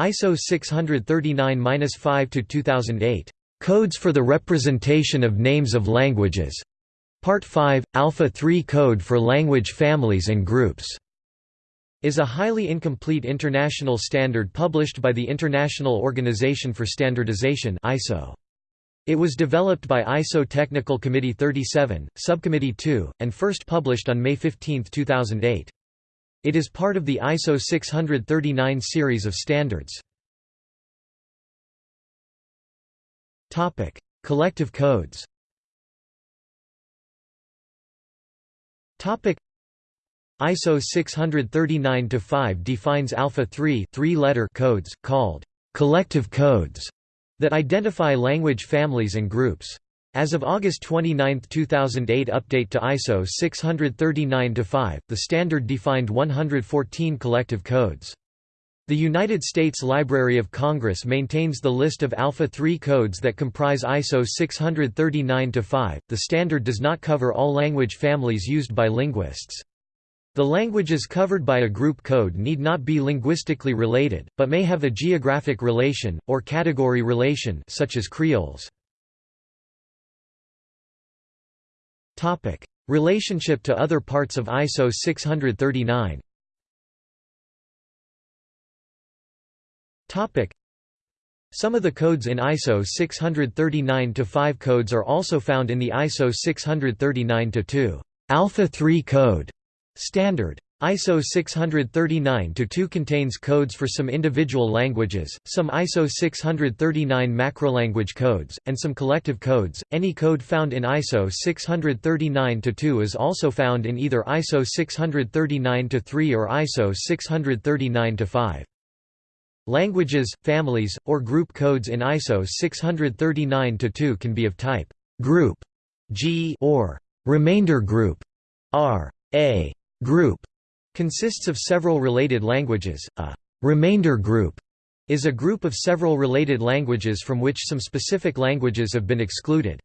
ISO 639-5-2008, "'Codes for the Representation of Names of Languages' Part 5, Alpha 3 Code for Language Families and Groups' is a highly incomplete international standard published by the International Organization for Standardization ISO. It was developed by ISO Technical Committee 37, Subcommittee 2, and first published on May 15, 2008. It is part of the ISO 639 series of standards. Topic: Collective codes Topic: ISO 639-5 defines Alpha 3 three-letter codes, called collective codes, that identify language families and groups. As of August 29, 2008 update to ISO 639-5, the standard defined 114 collective codes. The United States Library of Congress maintains the list of Alpha 3 codes that comprise ISO 639-5. The standard does not cover all language families used by linguists. The languages covered by a group code need not be linguistically related, but may have a geographic relation, or category relation such as creoles. Relationship to other parts of ISO 639 Some of the codes in ISO 639-5 codes are also found in the ISO 639-2 Alpha 3 code standard. ISO 639-2 contains codes for some individual languages, some ISO 639 macrolanguage codes, and some collective codes. Any code found in ISO 639-2 is also found in either ISO 639-3 or ISO 639-5. Languages, families, or group codes in ISO 639-2 can be of type group G or remainder group R. A group consists of several related languages. A remainder group is a group of several related languages from which some specific languages have been excluded.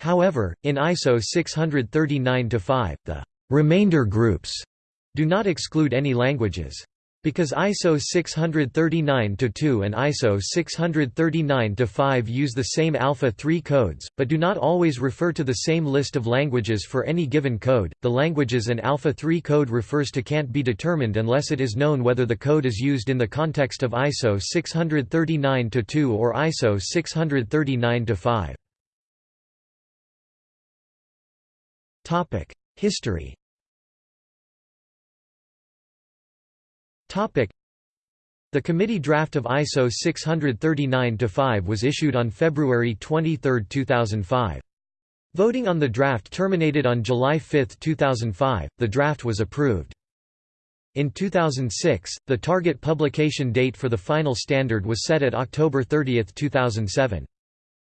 However, in ISO 639-5, the remainder groups do not exclude any languages. Because ISO 639-2 and ISO 639-5 use the same Alpha 3 codes, but do not always refer to the same list of languages for any given code, the languages an Alpha 3 code refers to can't be determined unless it is known whether the code is used in the context of ISO 639-2 or ISO 639-5. History The committee draft of ISO 639-5 was issued on February 23, 2005. Voting on the draft terminated on July 5, 2005. The draft was approved. In 2006, the target publication date for the final standard was set at October 30, 2007.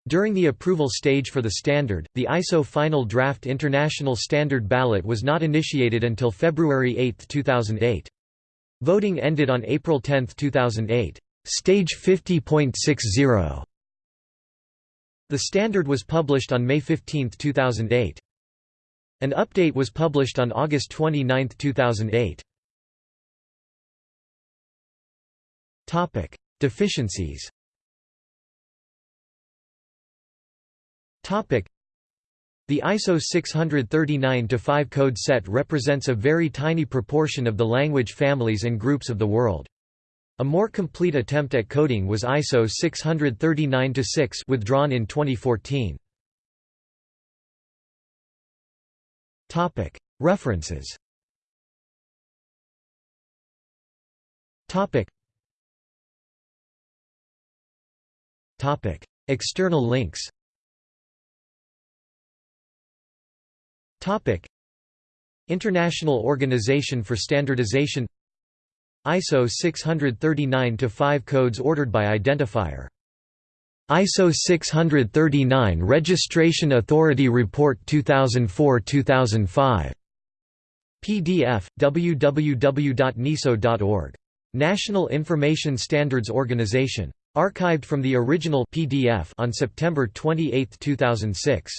During the approval stage for the standard, the ISO Final Draft International Standard Ballot was not initiated until February 8, 2008. Voting ended on April 10, 2008. Stage 50.60. The standard was published on May 15, 2008. An update was published on August 29, 2008. Topic: Deficiencies. Topic: the ISO 639-5 code set represents a very tiny proportion of the language families and groups of the world. A more complete attempt at coding was ISO 639-6 withdrawn in 2014. References External links International Organization for Standardization ISO 639-5 codes ordered by identifier. ISO 639 Registration Authority Report 2004-2005 PDF www.niso.org National Information Standards Organization. Archived from the original PDF on September 28, 2006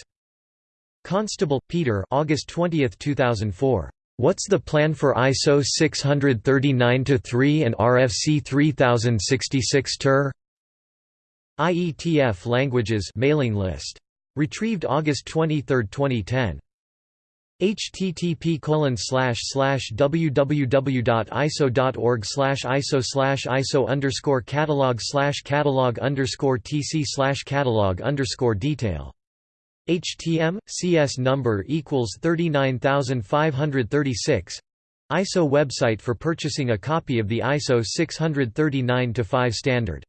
Constable, Peter August 20, 2004. What's the plan for ISO 639-3 and RFC 3066 TER? IETF Languages mailing list. Retrieved August 23, 2010. http colon slash slash www.iso.org slash iso slash iso underscore catalog slash catalog underscore tc slash catalog underscore detail HTM CS number equals 39536 ISO website for purchasing a copy of the ISO 639-5 standard